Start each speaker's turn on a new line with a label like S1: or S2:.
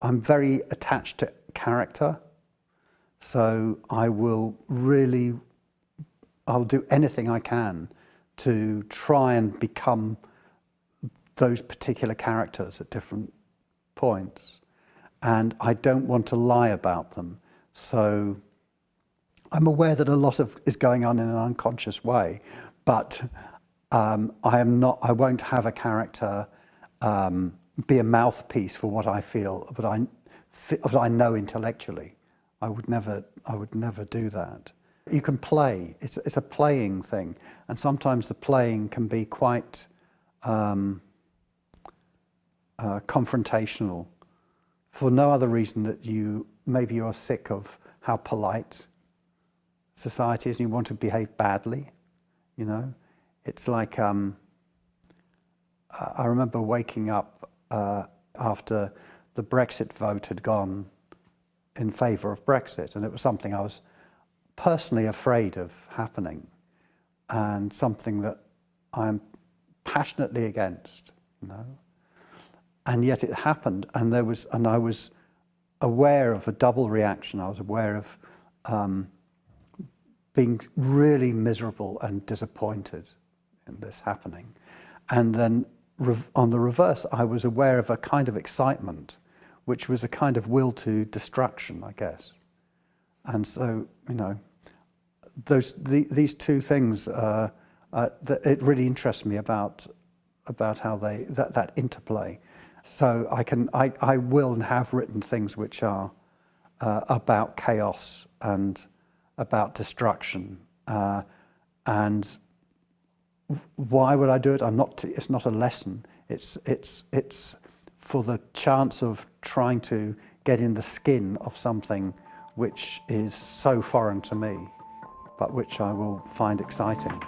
S1: I'm very attached to character, so I will really, I'll do anything I can to try and become those particular characters at different points. And I don't want to lie about them. So I'm aware that a lot of is going on in an unconscious way, but um, I am not, I won't have a character um, be a mouthpiece for what I feel, but I, what I know intellectually. I would never, I would never do that. You can play, it's, it's a playing thing, and sometimes the playing can be quite um, uh, confrontational for no other reason that you, maybe you're sick of how polite society is and you want to behave badly, you know. It's like, um, I remember waking up uh, after the Brexit vote had gone in favour of Brexit, and it was something I was personally afraid of happening, and something that I'm passionately against, you know. And yet it happened, and there was, and I was aware of a double reaction. I was aware of um, being really miserable and disappointed in this happening, and then on the reverse, I was aware of a kind of excitement, which was a kind of will to destruction, I guess. And so, you know, those the, these two things, uh, uh, it really interests me about about how they that, that interplay. So I can I, I will and have written things which are uh, about chaos and about destruction uh, and why would I do it? I'm not, it's not a lesson. It's, it's, it's for the chance of trying to get in the skin of something which is so foreign to me, but which I will find exciting.